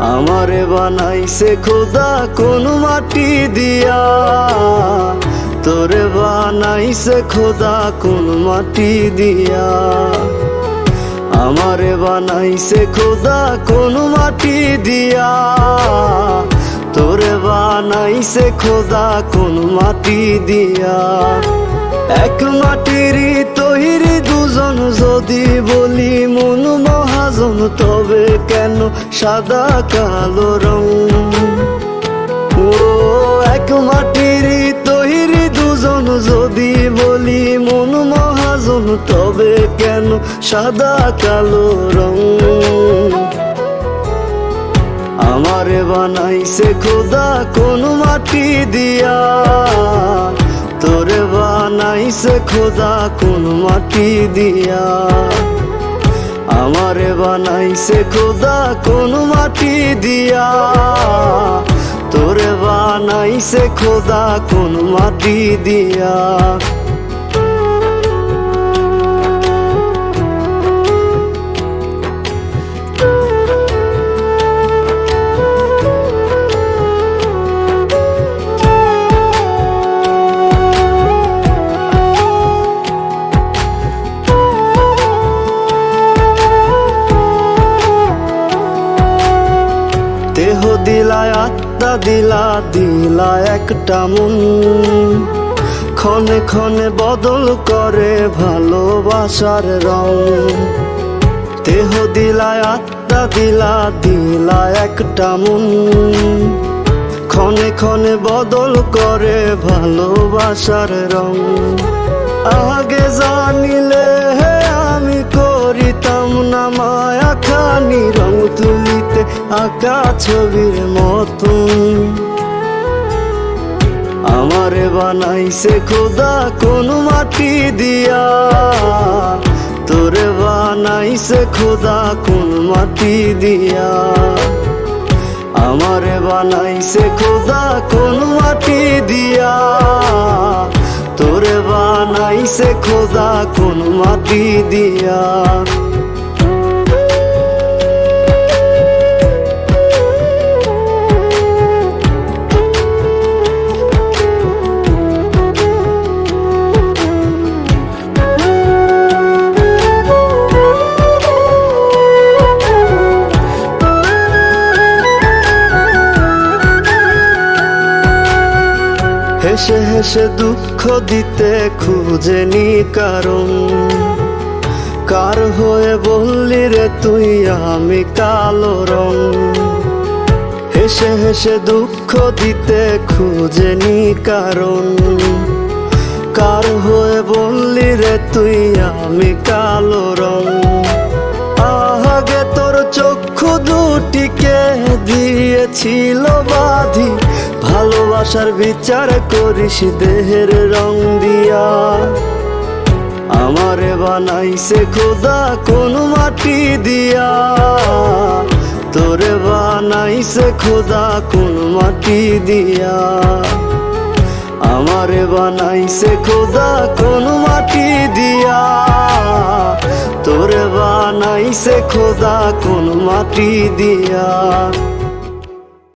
আমারে বানাইছে খোদা কোন মাটি দিয়া। তোরে বানাইছে খোদা কোন মাটি দিয়া। আমারে বানাইছে খোদা কোন মাটি দিয়া। তোরে বানাইছে খোদা কোন মাটি দিয়া। এক মাটিরই তৈরি দুজন যদি বলি মন মহাজন তবে কেন সাদা কালো রং? ও, এক মাটিরই তৈরি দুজন, যদি বলি মন মহাজন, তবে কেন সাদা কালো রং? আমারে বানাইছে খোদা কোন মাটি দিয়া। তোরে বানাইছে খোদা কোন মাটি দিয়া। আমারে বানাইছে খোদা কোন মাটি দিয়া। তোরে বানাইছে খোদা কোন মাটি দিয়া। দিলায় আত্মা, দিলা দিলা একটা মন। ক্ষণে ক্ষণে বদল করে ভালোবাসার রং। দেহ দিলায় আত্মা, দিলা দিলা একটা মন। ক্ষণে ক্ষণে বদল করে ভালোবাসার রং। আগে আঁকা ছবির মতন আমারে বানাইছে খোদা কোন মাটি দিয়া। তোরে বানাইছে খোদা কোন মাটি দিয়া। আমারে বানাইছে খোদা কোন মাটি দিয়া। তোরে বানাইছে খোদা কোন মাটি দিয়া। হেসে হেসে দুঃখ দিতে খুঁজেনি কারণ। কার হয়ে বললি রে তুই, আমি কালো রং। হেসে হেসে দুঃখ দিতে খুঁজেনি কারণ। কার হয়ে বললি রে তুই, আমি কালো রং। আগে তোর চক্ষু দুটিকে দিয়েছিল বাধি। ভালোবাসার বিচার করিস দেহের রং দিয়া। আমারে বানাইছে খোদা কোন মাটি দিয়া। তোরে বানাইছে খোদা কোন মাটি দিয়া। আমারে বানাইছে খোদা কোন মাটি দিয়া। তোরে বানাইছে খোদা কোন মাটি দিয়া।